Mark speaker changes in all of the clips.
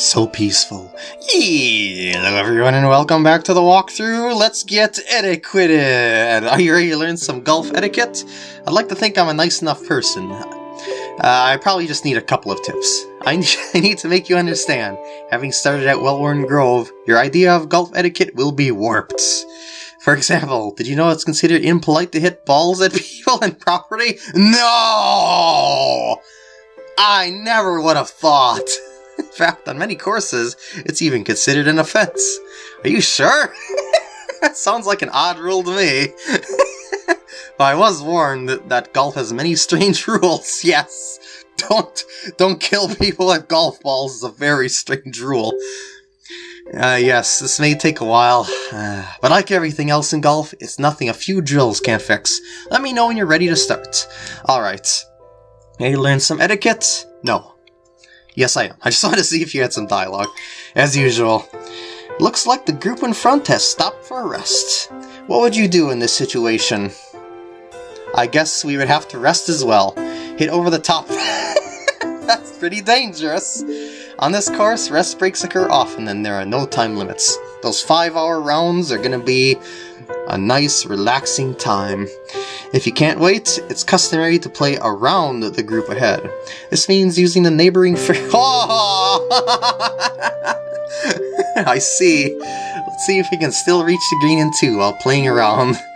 Speaker 1: So peaceful. Hello everyone and welcome back to the walkthrough. Let's get etiquette. Are you ready to learn some golf etiquette? I'd like to think I'm a nice enough person. Uh, I probably just need a couple of tips. I, I need to make you understand. Having started at Wellworn Grove, your idea of golf etiquette will be warped. For example, did you know it's considered impolite to hit balls at people and property? No! I never would have thought. In fact, on many courses, it's even considered an offense. Are you sure? that sounds like an odd rule to me. but I was warned that, that golf has many strange rules, yes. Don't don't kill people with golf balls is a very strange rule. Uh, yes, this may take a while, uh, but like everything else in golf, it's nothing a few drills can't fix. Let me know when you're ready to start. Alright. Hey, learn some etiquette? No. Yes, I am. I just wanted to see if you had some dialogue. As usual. Looks like the group in front has stopped for a rest. What would you do in this situation? I guess we would have to rest as well. Hit over the top. That's pretty dangerous. On this course, rest breaks occur often and there are no time limits. Those 5 hour rounds are gonna be a nice, relaxing time. If you can't wait, it's customary to play around the group ahead. This means using the neighboring fr- Oh! I see. Let's see if we can still reach the green in two while playing around.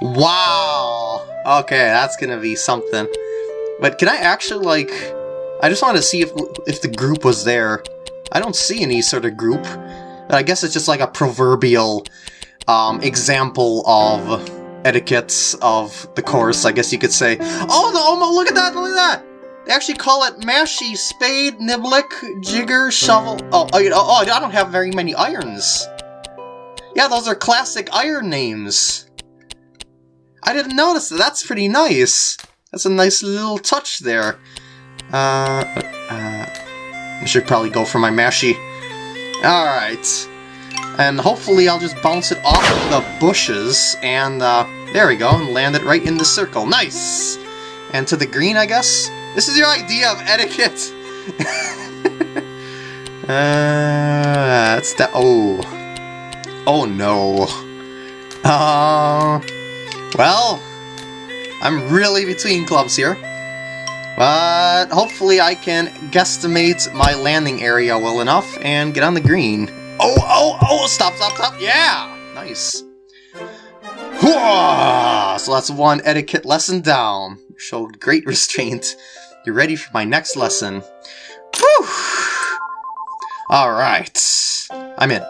Speaker 1: Wow! Okay, that's gonna be something. But can I actually, like... I just wanted to see if if the group was there. I don't see any sort of group. But I guess it's just like a proverbial um, example of etiquettes of the course, I guess you could say. Oh, oh, look at that, look at that! They actually call it Mashie, Spade, Niblick, Jigger, Shovel... Oh, oh, oh, I don't have very many irons. Yeah, those are classic iron names. I didn't notice that. That's pretty nice. That's a nice little touch there. Uh, uh, I should probably go for my Mashie. Alright. And hopefully I'll just bounce it off the bushes, and uh, there we go, and land it right in the circle. Nice! And to the green, I guess? This is your idea of etiquette! uh, that's that. Oh. Oh no. Uh, well, I'm really between clubs here. But hopefully I can guesstimate my landing area well enough and get on the green. Oh, oh, oh, stop, stop, stop, yeah! Nice. So that's one etiquette lesson down. You showed great restraint. You're ready for my next lesson. Whew! Alright. I'm in.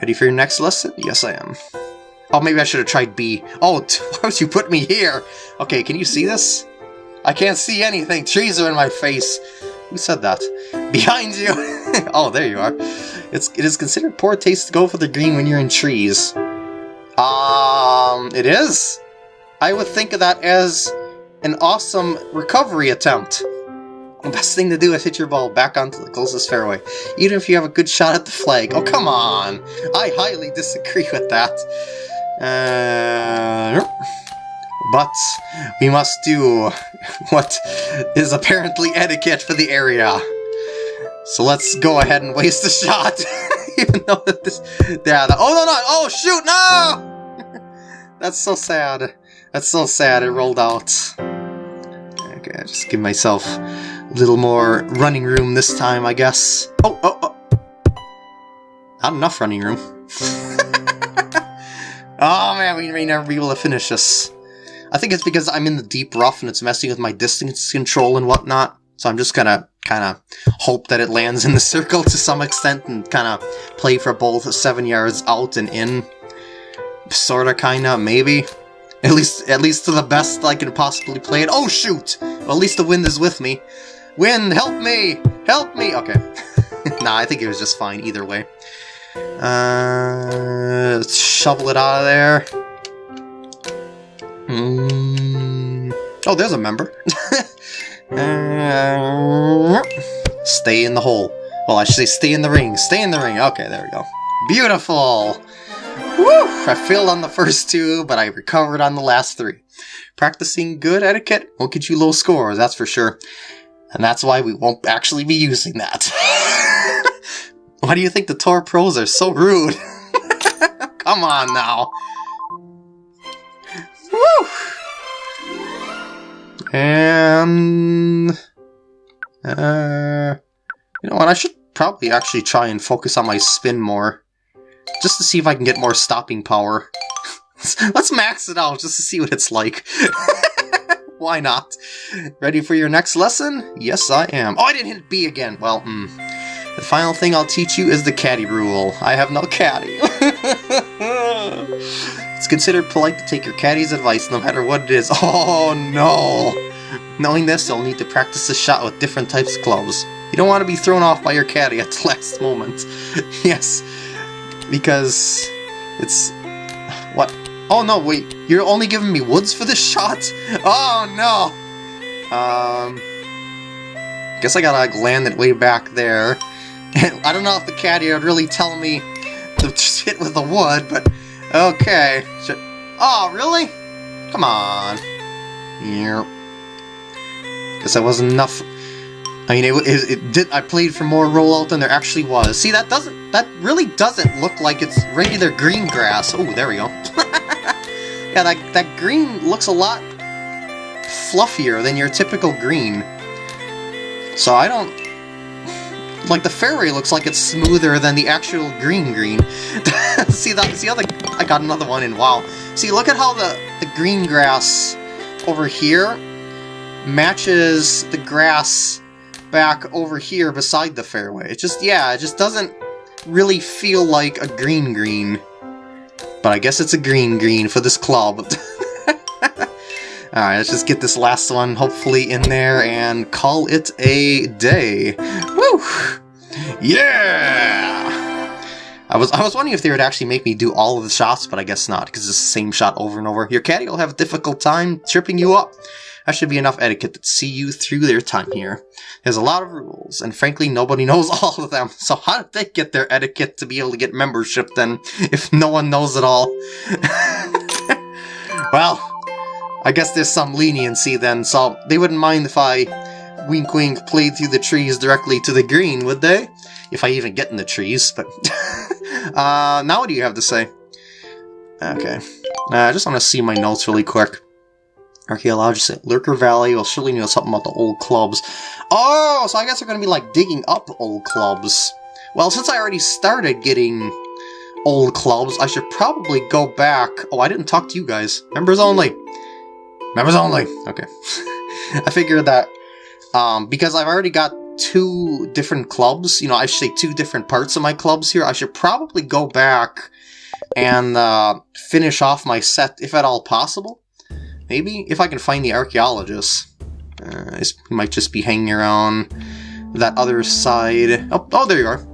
Speaker 1: Ready for your next lesson? Yes, I am. Oh, maybe I should have tried B. Oh, why would you put me here? Okay, can you see this? I can't see anything. Trees are in my face. Who said that? Behind you! oh, there you are. It's, it is considered poor taste to go for the green when you're in trees. Um, it is? I would think of that as an awesome recovery attempt. The best thing to do is hit your ball back onto the closest fairway, even if you have a good shot at the flag. Oh, come on! I highly disagree with that. Uh, but we must do what is apparently etiquette for the area. So let's go ahead and waste a shot. Even though that this... Yeah, the, oh, no, no! Oh, shoot, no! That's so sad. That's so sad, it rolled out. Okay, I just give myself a little more running room this time, I guess. Oh, oh, oh! Not enough running room. oh man, we may never be able to finish this. I think it's because I'm in the deep rough and it's messing with my distance control and whatnot. So I'm just gonna kind of hope that it lands in the circle to some extent and kind of play for both seven yards out and in. Sorta, kinda, maybe. At least, at least to the best I can possibly play it. Oh shoot! Well, at least the wind is with me. Wind, help me! Help me! Okay. nah, I think it was just fine either way. Uh, let's shovel it out of there. Mm. Oh, there's a member. uh, stay in the hole. Well, I should say stay in the ring. Stay in the ring. Okay, there we go. Beautiful! Woo! I failed on the first two, but I recovered on the last three. Practicing good etiquette won't get you low scores, that's for sure. And that's why we won't actually be using that. Why do you think the Tour Pros are so rude? Come on now. Woo! And... Uh, you know what, I should probably actually try and focus on my spin more. Just to see if I can get more stopping power. Let's max it out just to see what it's like. Why not? Ready for your next lesson? Yes, I am. Oh, I didn't hit B again. Well, mm. The final thing I'll teach you is the caddy rule. I have no caddy. it's considered polite to take your caddy's advice no matter what it is. Oh, no! Knowing this, you'll need to practice the shot with different types of clubs. You don't want to be thrown off by your caddy at the last moment. yes, because it's... What? Oh no, wait, you're only giving me woods for this shot? Oh no! Um... Guess I gotta land it way back there. I don't know if the caddy would really tell me to hit with the wood, but okay. Oh, really? Come on. Yep. Guess that wasn't enough. I mean, it, it, it, did. I played for more rollout than there actually was. See, that doesn't. That really doesn't look like it's regular green grass. Oh, there we go. yeah, that that green looks a lot fluffier than your typical green. So I don't like the fairway looks like it's smoother than the actual green green. see that? See how the I got another one in. Wow. See, look at how the the green grass over here matches the grass back over here beside the fairway. It just yeah, it just doesn't really feel like a green green. But I guess it's a green green for this club. Alright, let's just get this last one hopefully in there and call it a day. Woo! Yeah! I was I was wondering if they would actually make me do all of the shots, but I guess not, because it's the same shot over and over. Your caddy will have a difficult time tripping you up. That should be enough etiquette to see you through their time here. There's a lot of rules, and frankly, nobody knows all of them. So how did they get their etiquette to be able to get membership then, if no one knows it all? well, I guess there's some leniency then, so they wouldn't mind if I wink wink played through the trees directly to the green, would they? If I even get in the trees, but... uh, now what do you have to say? Okay. Uh, I just want to see my notes really quick. Archaeologist at Lurker Valley will surely know something about the old clubs. Oh, so I guess they're going to be like digging up old clubs. Well, since I already started getting old clubs, I should probably go back. Oh, I didn't talk to you guys. Members only. Members only. Okay. I figured that um, because I've already got two different clubs, you know, I should say two different parts of my clubs here, I should probably go back and uh, finish off my set, if at all possible. Maybe, if I can find the archaeologist. Uh, might just be hanging around that other side. Oh, oh, there you are.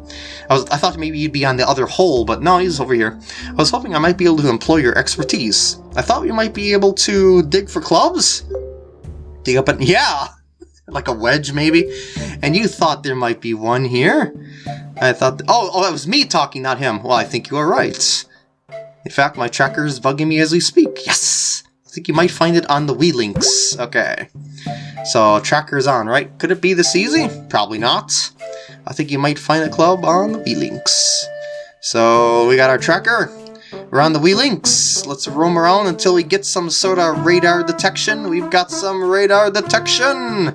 Speaker 1: I, was, I thought maybe you'd be on the other hole, but no, he's over here. I was hoping I might be able to employ your expertise. I thought you might be able to dig for clubs? Dig up and... Yeah! Like a wedge, maybe? And you thought there might be one here? I thought... Oh, oh, that was me talking, not him. Well, I think you are right. In fact, my tracker is bugging me as we speak. Yes! I think you might find it on the Wii Links. Okay. So, tracker's on, right? Could it be this easy? Probably not. I think you might find a club on the Wii Links. So, we got our tracker. We're on the Wii Links. Let's roam around until we get some sort of radar detection. We've got some radar detection!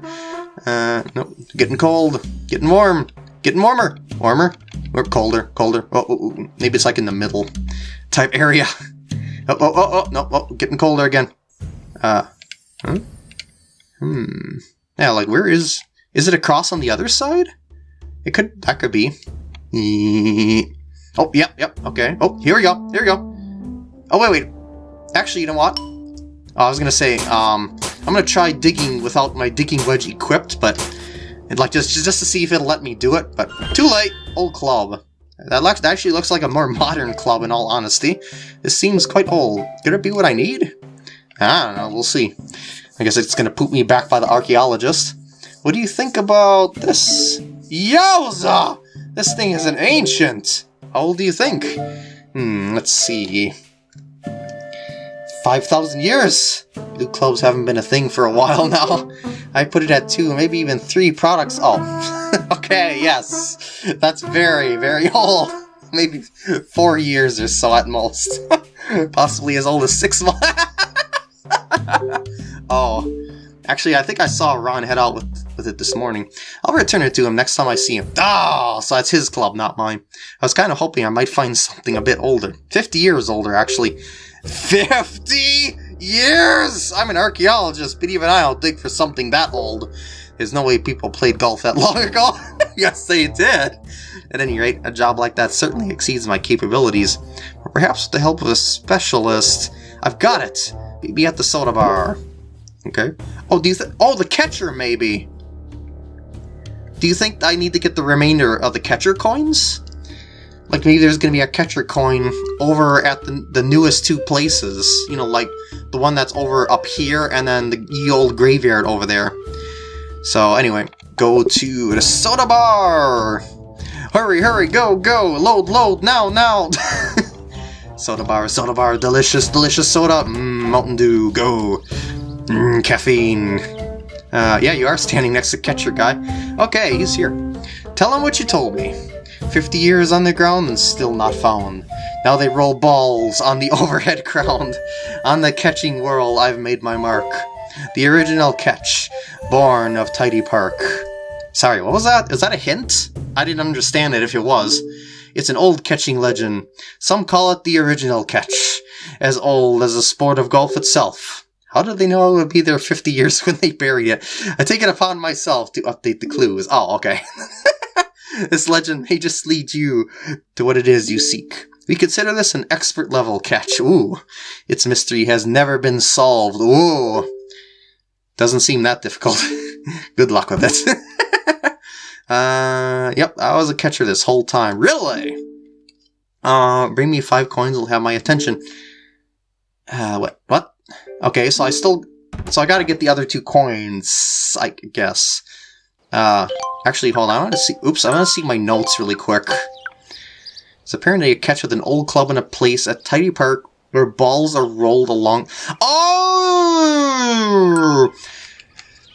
Speaker 1: Uh, no, getting cold. Getting warm. Getting warmer. Warmer. Or colder. Colder. Oh, oh, oh, maybe it's like in the middle type area. Oh, oh, oh, oh, no, oh, getting colder again. Uh, huh? Hmm. Yeah, like, where is... Is it across on the other side? It could... That could be. Oh, yep, yep, okay. Oh, here we go, here we go. Oh, wait, wait. Actually, you know what? Oh, I was gonna say, um, I'm gonna try digging without my digging wedge equipped, but... Like, just, just to see if it'll let me do it, but too late! Old club. That looks that actually looks like a more modern club in all honesty. This seems quite old. Could it be what I need? I don't know, we'll see. I guess it's gonna poop me back by the archaeologist. What do you think about this? Yowza! This thing is an ancient! How old do you think? Hmm, let's see. 5,000 years! Blue clubs haven't been a thing for a while now. I put it at two, maybe even three products. Oh, okay. Okay, yes. That's very, very old. Maybe four years or so at most. Possibly as old as six months. oh. Actually, I think I saw Ron head out with, with it this morning. I'll return it to him next time I see him. Oh, so that's his club, not mine. I was kind of hoping I might find something a bit older. 50 years older, actually. 50 years! I'm an archaeologist, but even I'll dig for something that old. There's no way people played golf that long ago. yes, they did. At any rate, a job like that certainly exceeds my capabilities. But perhaps with the help of a specialist... I've got it! Be at the soda bar. Okay. Oh, do you. Oh, the catcher, maybe! Do you think I need to get the remainder of the catcher coins? Like, maybe there's gonna be a catcher coin over at the, the newest two places. You know, like the one that's over up here and then the ye old graveyard over there. So, anyway, go to the soda bar! Hurry, hurry, go, go! Load, load, now, now! soda bar, soda bar, delicious, delicious soda! Mmm, Mountain Dew, go! Mmm, caffeine. Uh, yeah, you are standing next to Catcher Guy. Okay, he's here. Tell him what you told me. 50 years on the ground and still not found. Now they roll balls on the overhead ground. On the catching whirl, I've made my mark. The original catch, born of Tidy Park. Sorry, what was that? Is that a hint? I didn't understand it if it was. It's an old catching legend. Some call it the original catch, as old as the sport of golf itself. How did they know it would be there 50 years when they buried it? I take it upon myself to update the clues. Oh, okay. this legend may just lead you to what it is you seek. We consider this an expert level catch. Ooh, its mystery has never been solved. Ooh, doesn't seem that difficult. Good luck with it. uh, yep, I was a catcher this whole time. Really? Uh, bring me five coins will have my attention. Uh, what? What? Okay, so I still... So I gotta get the other two coins, I guess. Uh, actually, hold on, I want to see... Oops, I want to see my notes really quick. It's apparently a catch with an old club in a place at Tidy Park where balls are rolled along... Oh!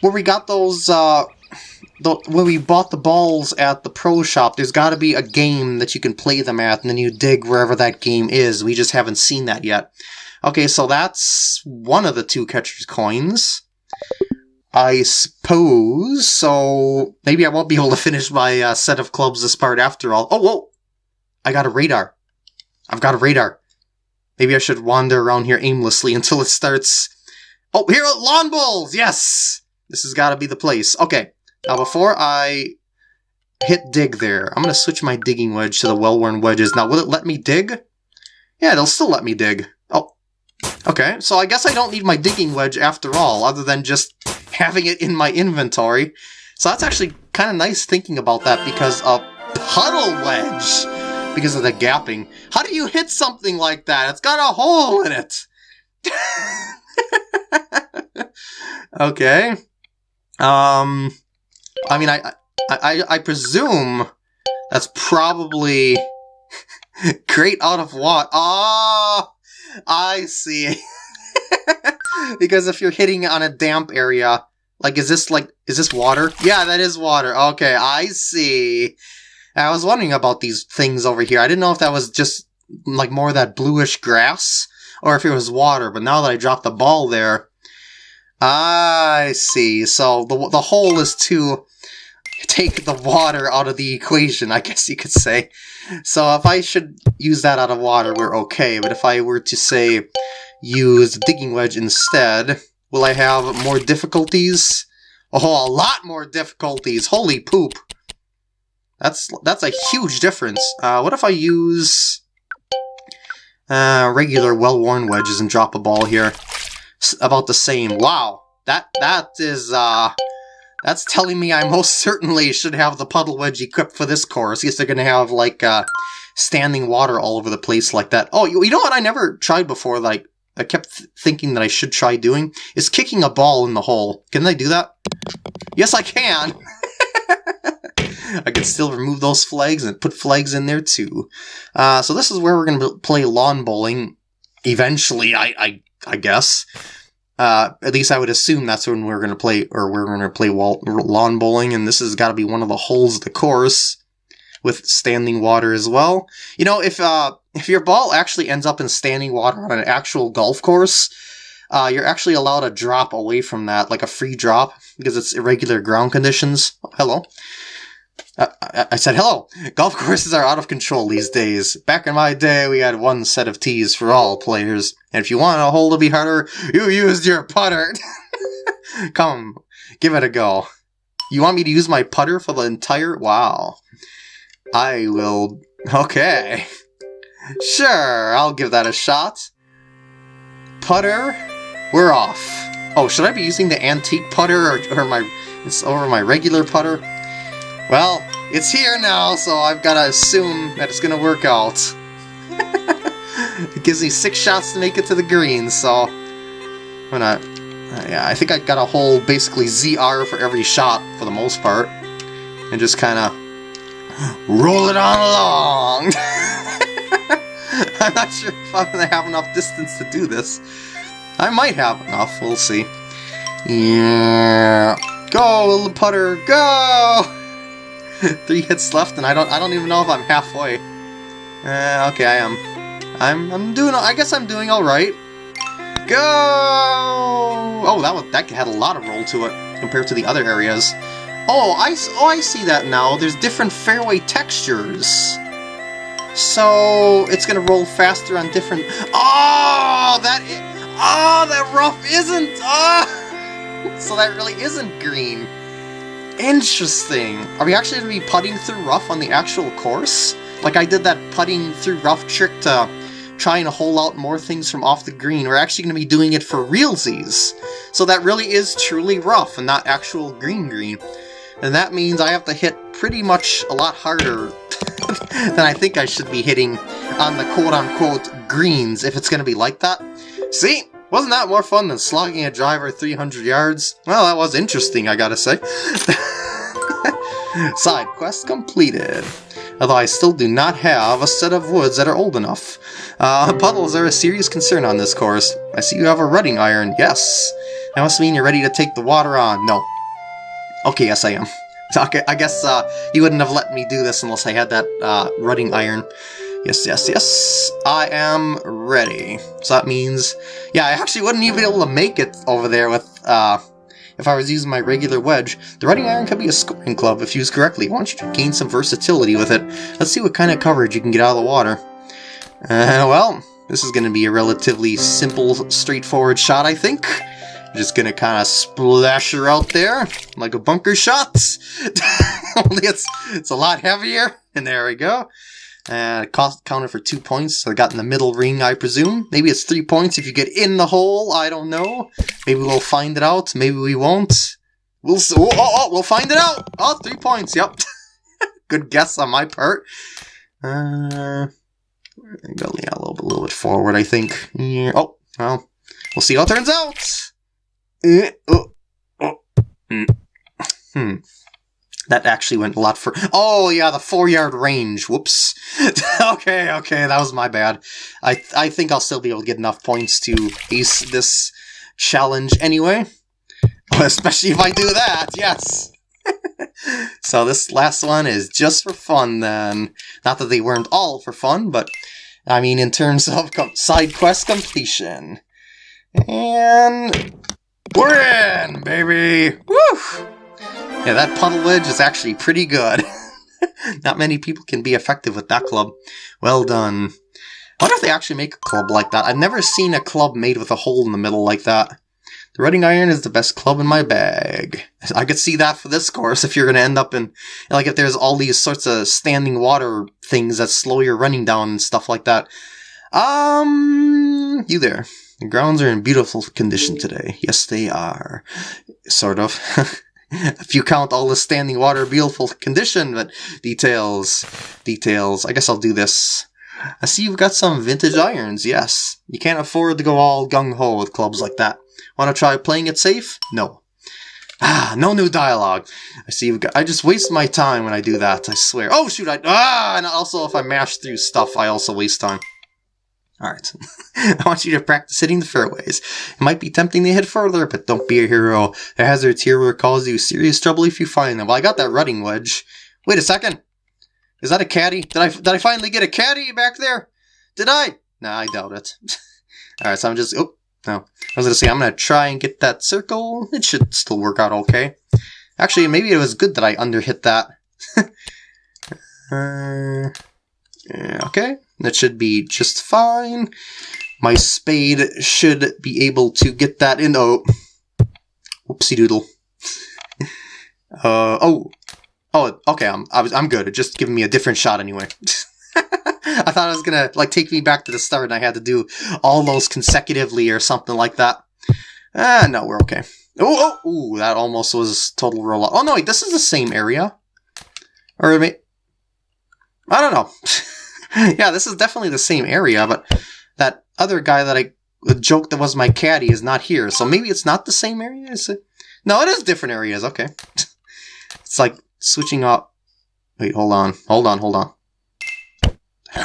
Speaker 1: Where we got those, uh... The, when we bought the balls at the pro shop, there's got to be a game that you can play them at, and then you dig wherever that game is. We just haven't seen that yet. Okay, so that's one of the two catcher's coins. I suppose, so maybe I won't be able to finish my uh, set of clubs this part after all. Oh, whoa! I got a radar. I've got a radar. Maybe I should wander around here aimlessly until it starts... Oh, here are lawn bowls! Yes! This has got to be the place. Okay, now before I hit dig there, I'm going to switch my digging wedge to the well-worn wedges. Now, will it let me dig? Yeah, it'll still let me dig. Okay, so I guess I don't need my digging wedge after all, other than just having it in my inventory. So that's actually kind of nice thinking about that because a puddle wedge, because of the gapping. How do you hit something like that? It's got a hole in it. okay. Um, I mean, I, I, I presume that's probably great out of what? Ah! I see. because if you're hitting on a damp area, like, is this like, is this water? Yeah, that is water. Okay, I see. I was wondering about these things over here. I didn't know if that was just like more of that bluish grass or if it was water, but now that I dropped the ball there, I see. So the, the hole is to take the water out of the equation, I guess you could say. So if I should use that out of water, we're okay. But if I were to, say, use digging wedge instead, will I have more difficulties? Oh, a lot more difficulties! Holy poop! That's that's a huge difference. Uh, what if I use uh, regular well-worn wedges and drop a ball here? S about the same. Wow, that that is uh, that's telling me I most certainly should have the puddle wedge equipped for this course. Yes, they're going to have, like, uh, standing water all over the place like that. Oh, you, know what I never tried before, like, I kept th thinking that I should try doing? Is kicking a ball in the hole. Can they do that? Yes, I can! I can still remove those flags and put flags in there too. Uh, so this is where we're going to play lawn bowling. Eventually, I, I, I guess. Uh, at least I would assume that's when we're going to play, or we're going to play wall, lawn bowling, and this has got to be one of the holes of the course with standing water as well. You know, if uh, if your ball actually ends up in standing water on an actual golf course, uh, you're actually allowed to drop away from that, like a free drop, because it's irregular ground conditions. Hello. Uh, I, I said hello. Golf courses are out of control these days. Back in my day, we had one set of tees for all players. And if you want a hole to be harder, you used your putter. Come, give it a go. You want me to use my putter for the entire... Wow. I will... Okay. Sure, I'll give that a shot. Putter, we're off. Oh, should I be using the antique putter or, or my... It's over my regular putter? Well, it's here now, so I've got to assume that it's going to work out. it gives me six shots to make it to the green, so... I'm. Uh, yeah, I think I got a whole, basically, ZR for every shot, for the most part. And just kind of roll it on along! I'm not sure if I'm going to have enough distance to do this. I might have enough, we'll see. Yeah. Go, little putter, go! Three hits left, and I don't I don't even know if I'm halfway. Uh, okay, I am. I'm I'm doing I guess I'm doing alright. Go! Oh, that was, that had a lot of roll to it compared to the other areas. Oh, I, oh, I see that now. There's different fairway textures. So it's gonna roll faster on different. Oh, that. Oh, that rough isn't. Oh, so that really isn't green. Interesting. Are we actually gonna be putting through rough on the actual course? Like I did that putting through rough trick to try and hole out more things from off the green. We're actually going to be doing it for realsies. So that really is truly rough and not actual green green. And that means I have to hit pretty much a lot harder than I think I should be hitting on the quote-unquote greens if it's going to be like that. See? Wasn't that more fun than slogging a driver 300 yards? Well, that was interesting, I gotta say. Side quest completed. Although I still do not have a set of woods that are old enough. Uh, puddles are a serious concern on this course. I see you have a rutting iron. Yes. That must mean you're ready to take the water on. No. Okay, yes I am. Okay, I guess uh, you wouldn't have let me do this unless I had that uh, rutting iron. Yes, yes, yes. I am ready. So that means... Yeah, I actually wouldn't even be able to make it over there with... Uh, if I was using my regular wedge. The rutting iron could be a scoring club if used correctly. Why don't you gain some versatility with it? Let's see what kind of coverage you can get out of the water. Uh, well, this is going to be a relatively simple, straightforward shot, I think. Just gonna kind of splash her out there like a bunker shot. Only it's it's a lot heavier. And there we go. Uh, cost counted for two points. So I got in the middle ring, I presume. Maybe it's three points if you get in the hole. I don't know. Maybe we'll find it out. Maybe we won't. We'll oh, oh, oh we'll find it out. Oh, three points. Yep. Good guess on my part. Uh, go a little a little bit forward, I think. Yeah. Oh, well, we'll see how it turns out. Uh, oh, oh. Hmm. hmm. That actually went a lot for. Oh yeah, the four yard range. Whoops. okay, okay, that was my bad. I th I think I'll still be able to get enough points to ace this challenge anyway. Especially if I do that. Yes. so this last one is just for fun then. Not that they weren't all for fun, but I mean in terms of side quest completion. And we're in, baby! Woo! Yeah, that puddle wedge is actually pretty good. Not many people can be effective with that club. Well done. I wonder if they actually make a club like that. I've never seen a club made with a hole in the middle like that. The rutting iron is the best club in my bag. I could see that for this course if you're going to end up in, like if there's all these sorts of standing water things that slow your running down and stuff like that. Um, you there. The grounds are in beautiful condition today. Yes, they are. Sort of. if you count all the standing water beautiful condition, but details, details. I guess I'll do this. I see you've got some vintage irons, yes. You can't afford to go all gung-ho with clubs like that. Want to try playing it safe? No. Ah, no new dialogue. I see you've got- I just waste my time when I do that, I swear. Oh shoot, I- Ah! And also if I mash through stuff, I also waste time. Alright. I want you to practice hitting the fairways. It might be tempting to hit further, but don't be a hero. The hazards here will cause you serious trouble if you find them. Well, I got that rutting wedge. Wait a second. Is that a caddy? Did I did I finally get a caddy back there? Did I? Nah, I doubt it. Alright, so I'm just... Oh, no. I was going to say, I'm going to try and get that circle. It should still work out okay. Actually, maybe it was good that I underhit that. uh, okay, that should be just fine. My spade should be able to get that in. Oh, whoopsie doodle. uh, oh, oh, okay, I'm, I was, I'm good. It just giving me a different shot anyway. I thought it was gonna like take me back to the start and I had to do all those consecutively or something like that. Ah, no, we're okay. Oh, oh, ooh, that almost was total rollout. Oh no, wait, this is the same area. Or I don't know. yeah, this is definitely the same area, but that other guy that I the joke that was my caddy is not here, so maybe it's not the same area. Is it? No, it is different areas. Okay, it's like switching up. Wait, hold on, hold on, hold on.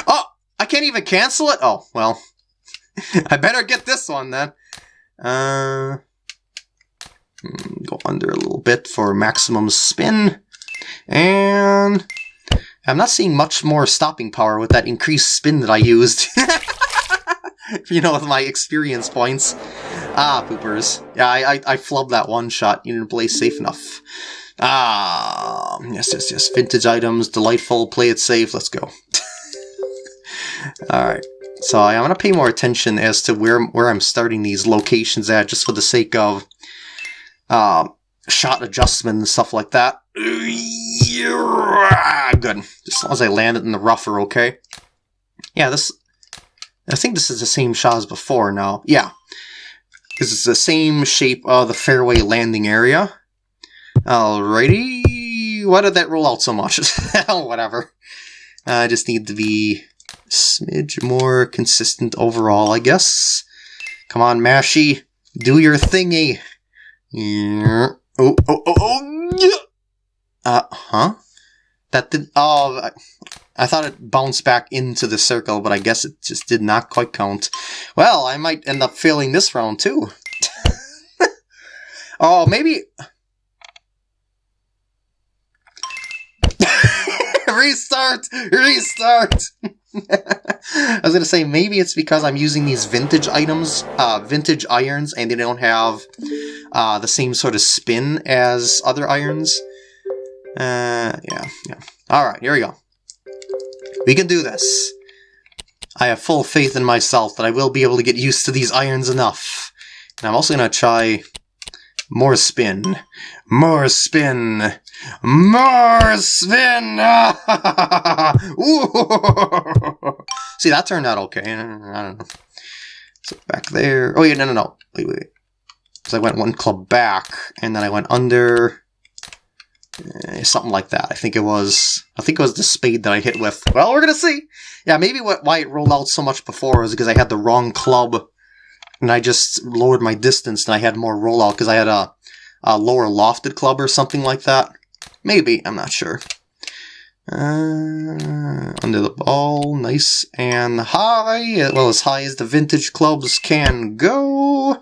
Speaker 1: Oh, I can't even cancel it. Oh well, I better get this one then. Uh, hmm, go under a little bit for maximum spin, and I'm not seeing much more stopping power with that increased spin that I used. you know, with my experience points. Ah, poopers. Yeah, I, I, I flubbed that one shot. You didn't play safe enough. Ah, yes, yes, yes. Vintage items, delightful, play it safe, let's go. Alright, so I'm going to pay more attention as to where, where I'm starting these locations at, just for the sake of uh, shot adjustment and stuff like that. Good. As long as I land it in the rougher, okay? Yeah, this... I think this is the same shot as before now. Yeah. This is the same shape of the fairway landing area. Alrighty. Why did that roll out so much? Oh, whatever. Uh, I just need to be smidge more consistent overall, I guess. Come on, Mashie. Do your thingy. Yeah. Oh, oh, oh, oh, yeah. Uh, huh? That did, oh, I thought it bounced back into the circle, but I guess it just did not quite count. Well, I might end up failing this round too. oh, maybe... restart! Restart! I was gonna say, maybe it's because I'm using these vintage items, uh, vintage irons, and they don't have uh, the same sort of spin as other irons. Uh, yeah, yeah. Alright, here we go. We can do this. I have full faith in myself that I will be able to get used to these irons enough. And I'm also to try more spin. More spin. More spin! See, that turned out okay. I don't know. So back there. Oh, yeah, no, no, no. Wait, wait. So I went one club back, and then I went under, eh, something like that. I think it was, I think it was the spade that I hit with. Well, we're gonna see. Yeah, maybe what, why it rolled out so much before was because I had the wrong club, and I just lowered my distance, and I had more rollout because I had a, a lower lofted club or something like that. Maybe, I'm not sure. Uh, under the ball, nice and high, well as high as the vintage clubs can go.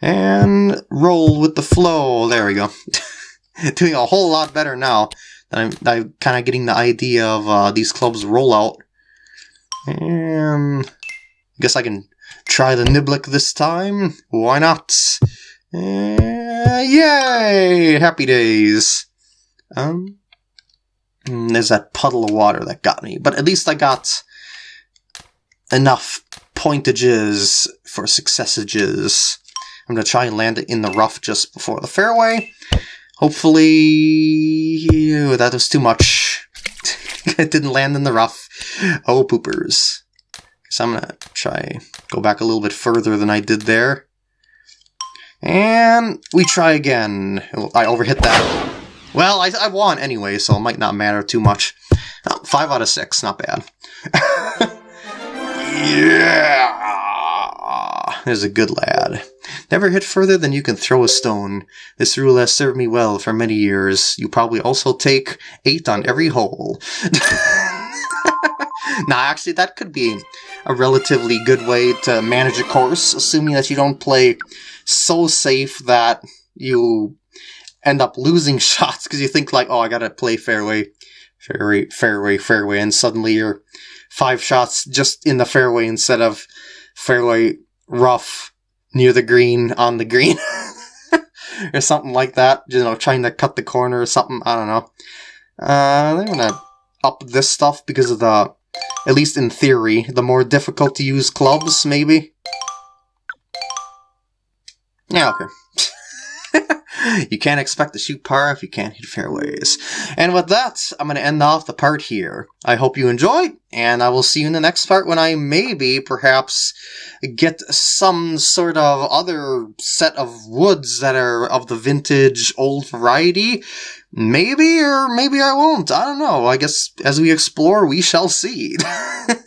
Speaker 1: And roll with the flow. There we go. Doing a whole lot better now that I'm, I'm kind of getting the idea of uh, these clubs rollout. And I guess I can try the Niblick this time. Why not? Uh, yay! Happy days. Um, there's that puddle of water that got me, but at least I got enough pointages for successages. I'm going to try and land it in the rough just before the fairway. Hopefully... Ew, that was too much. it didn't land in the rough. Oh, poopers. So I'm going to try go back a little bit further than I did there. And we try again. I overhit that. Well, I, I won anyway, so it might not matter too much. Oh, five out of six, not bad. yeah! There's a good lad. Never hit further than you can throw a stone. This rule has served me well for many years. You probably also take eight on every hole. nah, actually, that could be a relatively good way to manage a course, assuming that you don't play so safe that you end up losing shots because you think like, oh, I gotta play fairway, fairway, fairway, fairway, and suddenly you're five shots just in the fairway instead of fairway rough near the green on the green. or something like that. You know, trying to cut the corner or something. I don't know. Uh, I'm gonna up this stuff because of the, at least in theory, the more difficult to use clubs, maybe. Yeah, okay. You can't expect to shoot par if you can't hit fairways. And with that, I'm going to end off the part here. I hope you enjoyed, and I will see you in the next part when I maybe, perhaps, get some sort of other set of woods that are of the vintage old variety. Maybe, or maybe I won't. I don't know. I guess as we explore, we shall see.